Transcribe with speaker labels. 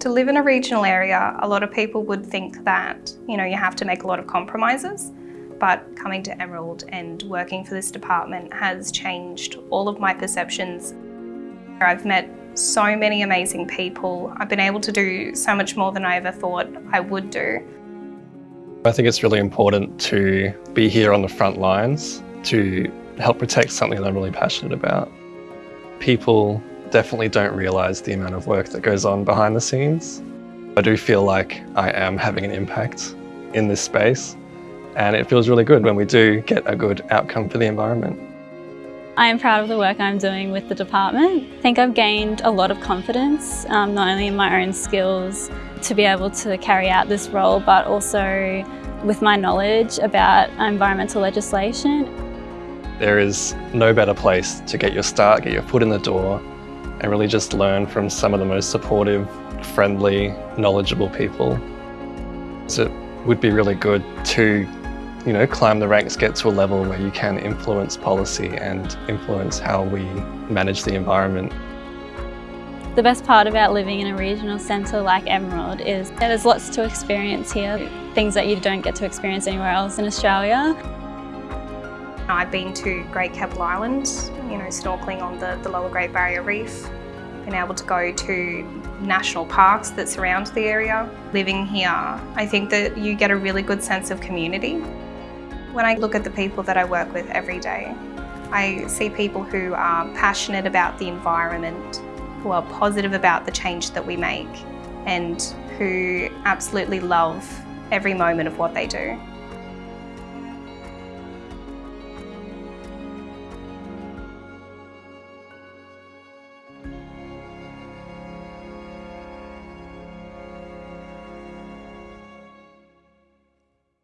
Speaker 1: To live in a regional area, a lot of people would think that, you know, you have to make a lot of compromises. But coming to Emerald and working for this department has changed all of my perceptions. I've met so many amazing people. I've been able to do so much more than I ever thought I would do.
Speaker 2: I think it's really important to be here on the front lines to help protect something that I'm really passionate about. People definitely don't realise the amount of work that goes on behind the scenes. I do feel like I am having an impact in this space and it feels really good when we do get a good outcome for the environment.
Speaker 3: I am proud of the work I'm doing with the department. I think I've gained a lot of confidence, um, not only in my own skills to be able to carry out this role, but also with my knowledge about environmental legislation.
Speaker 2: There is no better place to get your start, get your foot in the door, and really just learn from some of the most supportive, friendly, knowledgeable people. So it would be really good to you know, climb the ranks, get to a level where you can influence policy and influence how we manage the environment.
Speaker 3: The best part about living in a regional centre like Emerald is that there's lots to experience here, things that you don't get to experience anywhere else in Australia.
Speaker 1: I've been to Great Keppel Island, you know, snorkelling on the, the lower Great Barrier Reef, been able to go to national parks that surround the area. Living here, I think that you get a really good sense of community. When I look at the people that I work with every day, I see people who are passionate about the environment, who are positive about the change that we make and who absolutely love every moment of what they do.